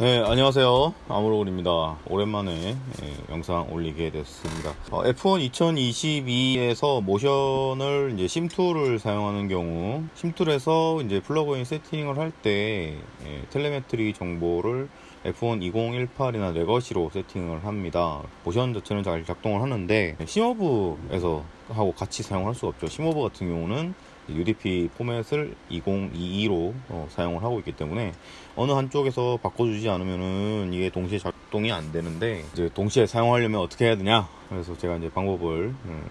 네, 안녕하세요. 아무로군입니다. 오랜만에 예, 영상 올리게 됐습니다. 어, F1 2022에서 모션을 이제 SimTools를 사용하는 경우, SimTools에서 이제 플러그인 세팅을 할때 예, telemetry 정보를 F1 2018이나 legacy로 세팅을 합니다. 모션 자체는 잘 작동을 하는데 SimHub에서 하고 같이 사용할 수가 없죠. SimHub 같은 경우는 UDP 포맷을 2022로 어, 사용을 하고 있기 때문에 어느 한쪽에서 바꿔주지 않으면은 이게 동시에 작동이 안 되는데 이제 동시에 사용하려면 어떻게 해야 되냐? 그래서 제가 이제 방법을 음,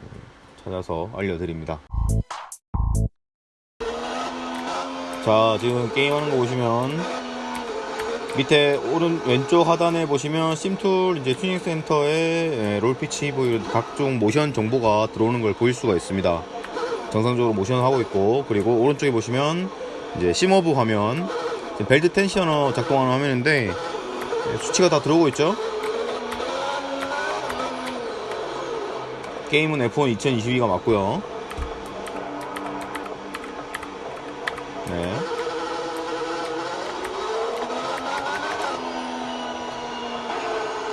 찾아서 알려드립니다. 자 지금 게임하는 거 보시면 밑에 오른 왼쪽 하단에 보시면 SimTools 이제 tuning center에 roll pitch 뭐 각종 모션 정보가 들어오는 걸 보일 수가 있습니다 정상적으로 모션을 하고 있고 그리고 오른쪽에 보시면 이제 심어브 화면 벨트 텐셔너 작동하는 화면인데 수치가 다 들어오고 있죠 게임은 F1 2022가 맞고요 네.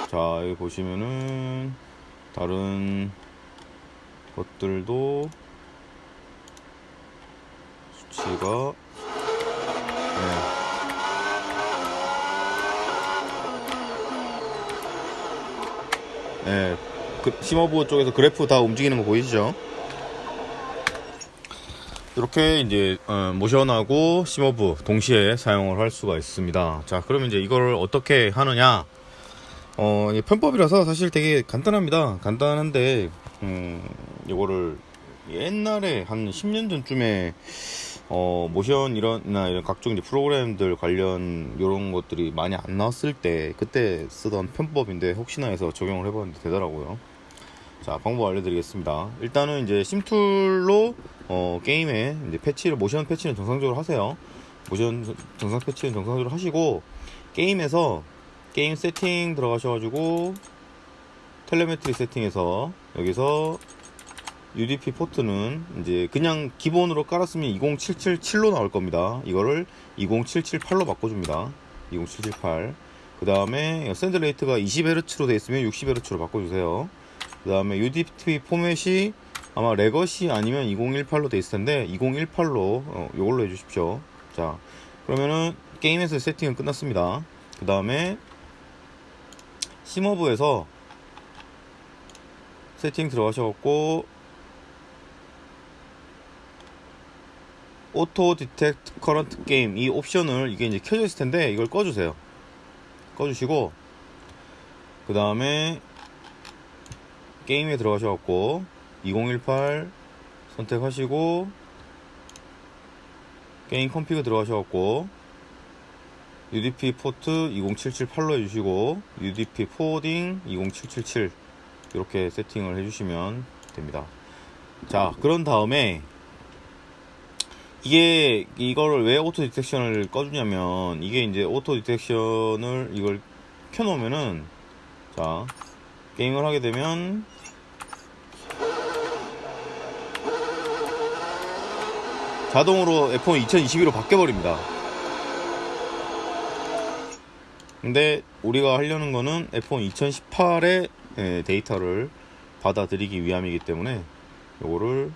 자 여기 보시면은 다른 것들도 수치가 네. 네. 그 심어부 쪽에서 그래프 다 움직이는 거 보이시죠? 이렇게 이제 어, 모션하고 심어부 동시에 사용을 할 수가 있습니다. 자, 그러면 이제 이걸 어떻게 하느냐? 어, 편법이라서 사실 되게 간단합니다. 간단한데 음, 이거를 옛날에 한 10년 전쯤에 어, 모션 이런나 이런 각종 이제 프로그램들 관련 이런 것들이 많이 안 나왔을 때 그때 쓰던 편법인데 혹시나 해서 적용을 해봤는데 되더라고요. 자 방법 알려드리겠습니다. 일단은 이제 심툴로 어, 게임에 이제 패치를 모션 패치는 정상적으로 하세요. 모션 정상 패치는 정상적으로 하시고 게임에서 게임 세팅 들어가셔가지고 telemetry 세팅에서 여기서 UDP 포트는 이제 그냥 기본으로 깔았으면 20777로 나올 겁니다. 이거를 20778로 바꿔줍니다. 20778. 그 다음에 send rate가 20Hz로 되어 있으면 60Hz로 바꿔주세요. 그 다음에 UDP 포맷이 아마 legacy 아니면 2018로 되어 있을 텐데 2018로 어, 이걸로 해주십시오. 자 그러면은 게임에서 세팅은 끝났습니다. 그 다음에 SimHub에서 세팅 들어가셔갖고 auto detect current game 이 옵션을 이게 이제 켜져 있을 텐데 이걸 꺼주세요. 꺼주시고 그 다음에 게임에 들어가셔갖고 2018 선택하시고 game config 들어가셔갖고 UDP 포트 20778로 해주시고 UDP forwarding 20777 이렇게 세팅을 해주시면 됩니다. 자 그런 다음에 이게 이거를 왜 auto detection을 꺼주냐면 이게 이제 auto detection을 이걸 켜놓으면은 자 게임을 하게 되면 자동으로 F1 2022로 바뀌어버립니다. 근데 우리가 하려는 거는 F1 2018의 데이터를 받아들이기 위함이기 때문에 요거를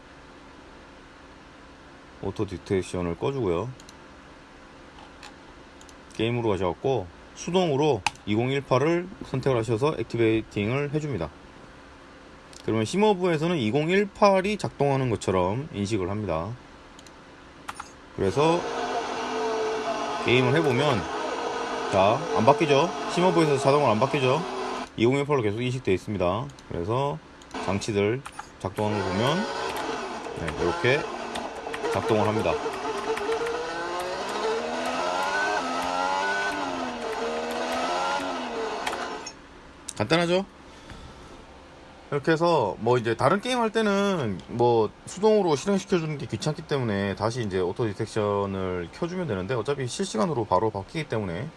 auto detection을 꺼주고요. 게임으로 가셔갖고 수동으로 2018을 선택을 하셔서 액티베이팅을 해줍니다. 그러면 심어부에서는 2018이 작동하는 것처럼 인식을 합니다. 그래서 게임을 해보면 자 안 바뀌죠? 심어부에서 자동으로 안 바뀌죠? 2018로 계속 인식되어 있습니다. 그래서 장치들 작동하는 거 보면 네, 이렇게 작동을 합니다. 간단하죠? 이렇게 해서 뭐 이제 다른 게임 할 때는 뭐 수동으로 실행시켜 주는 게 귀찮기 때문에 다시 이제 auto detection을 켜주면 되는데 어차피 실시간으로 바로 바뀌기 때문에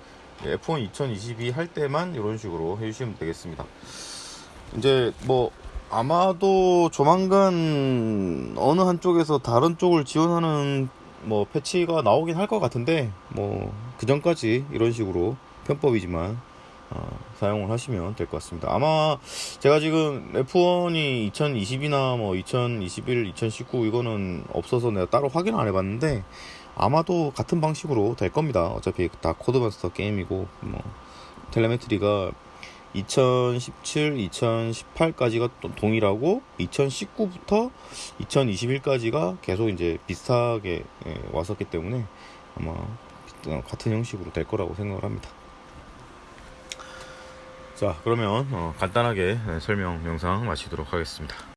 F1 2022 할 때만 이런 식으로 해주시면 되겠습니다. 이제 뭐 아마도 조만간 어느 한쪽에서 다른 쪽을 지원하는 뭐 패치가 나오긴 할 것 같은데 뭐 그 전까지 이런 식으로 편법이지만 어, 사용을 하시면 될 것 같습니다. 아마 제가 지금 F1이 2020이나 뭐 2021, 2019 이거는 없어서 내가 따로 확인 안 해봤는데 아마도 같은 방식으로 될 겁니다. 어차피 다 코드마스터 게임이고 뭐 텔레메트리가 2017, 2018까지가 또 동일하고 2019부터 2021까지가 계속 이제 비슷하게 예, 왔었기 때문에 아마 어, 같은 형식으로 될 거라고 생각을 합니다. 자, 그러면 어, 간단하게 예, 설명 영상 마치도록 하겠습니다.